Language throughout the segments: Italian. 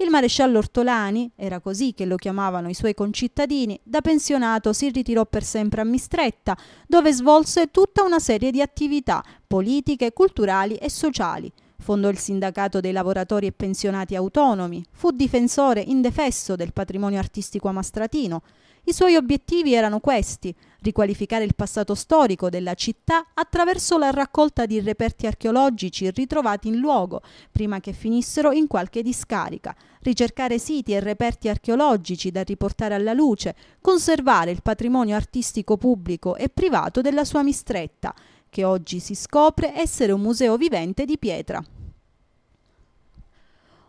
Il maresciallo Ortolani, era così che lo chiamavano i suoi concittadini, da pensionato si ritirò per sempre a Mistretta, dove svolse tutta una serie di attività politiche, culturali e sociali. Fondò il sindacato dei lavoratori e pensionati autonomi, fu difensore indefesso del patrimonio artistico amastratino, i suoi obiettivi erano questi, riqualificare il passato storico della città attraverso la raccolta di reperti archeologici ritrovati in luogo, prima che finissero in qualche discarica, ricercare siti e reperti archeologici da riportare alla luce, conservare il patrimonio artistico pubblico e privato della sua mistretta, che oggi si scopre essere un museo vivente di pietra.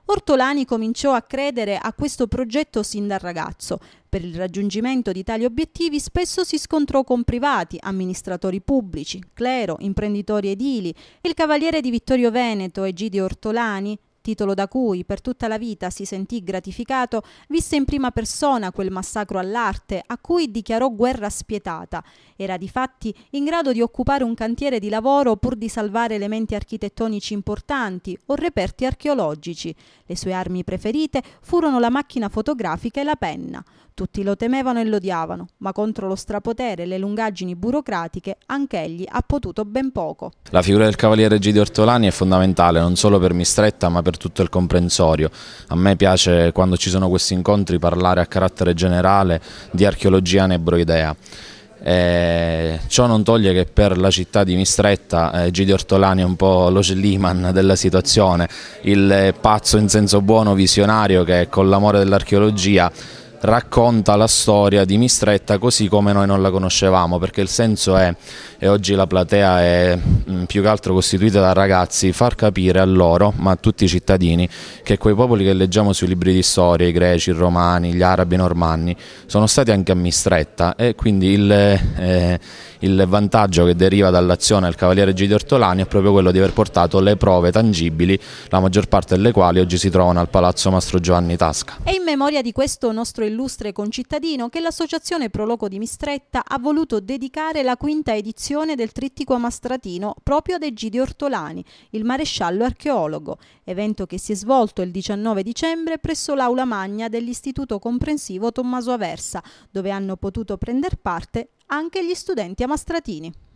Ortolani cominciò a credere a questo progetto sin da ragazzo. Per il raggiungimento di tali obiettivi spesso si scontrò con privati, amministratori pubblici, clero, imprenditori edili. Il cavaliere di Vittorio Veneto, Egidio Ortolani, titolo da cui per tutta la vita si sentì gratificato, visse in prima persona quel massacro all'arte a cui dichiarò guerra spietata. Era di fatti in grado di occupare un cantiere di lavoro pur di salvare elementi architettonici importanti o reperti archeologici. Le sue armi preferite furono la macchina fotografica e la penna. Tutti lo temevano e lo odiavano, ma contro lo strapotere e le lungaggini burocratiche anch'egli ha potuto ben poco. La figura del cavaliere Gidio Ortolani è fondamentale non solo per Mistretta ma per tutto il comprensorio. A me piace quando ci sono questi incontri parlare a carattere generale di archeologia nebroidea. Eh, ciò non toglie che per la città di Mistretta eh, Gidi Ortolani è un po' lo Schliemann della situazione, il pazzo in senso buono visionario che con l'amore dell'archeologia racconta la storia di Mistretta così come noi non la conoscevamo perché il senso è, e oggi la platea è mm, più che altro costituita da ragazzi, far capire a loro, ma a tutti i cittadini, che quei popoli che leggiamo sui libri di storia, i greci, i romani, gli arabi, i normanni, sono stati anche a Mistretta e quindi il, eh, il vantaggio che deriva dall'azione del Cavaliere Gidi Ortolani è proprio quello di aver portato le prove tangibili, la maggior parte delle quali oggi si trovano al Palazzo Mastro Giovanni Tasca. E in memoria di questo nostro illustre concittadino che l'Associazione Proloco di Mistretta ha voluto dedicare la quinta edizione del Trittico Mastratino proprio ad Egidio Ortolani, il maresciallo archeologo, evento che si è svolto il 19 dicembre presso l'Aula Magna dell'Istituto Comprensivo Tommaso Aversa, dove hanno potuto prendere parte anche gli studenti amastratini.